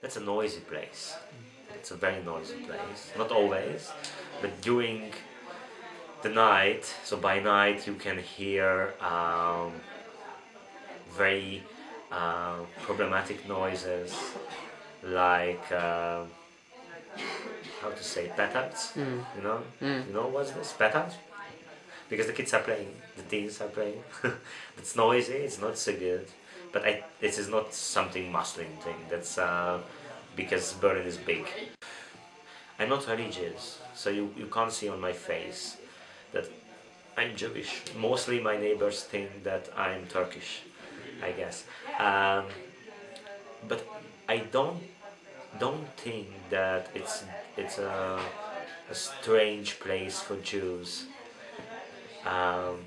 that's a noisy place. It's a very noisy place. Not always, but during the night, so by night you can hear um, very uh, problematic noises like uh, how to say petards. Mm. You know, Mm. you know what's this petards? Because the kids are playing, the teens are playing. it's noisy. It's not so good, but I, this is not something Muslim thing. That's uh, because Berlin is big. I'm not religious, so you, you can't see on my face that I'm Jewish. Mostly my neighbors think that I'm Turkish, I guess. Um, but I don't don't think that it's it's a, a strange place for Jews. Um,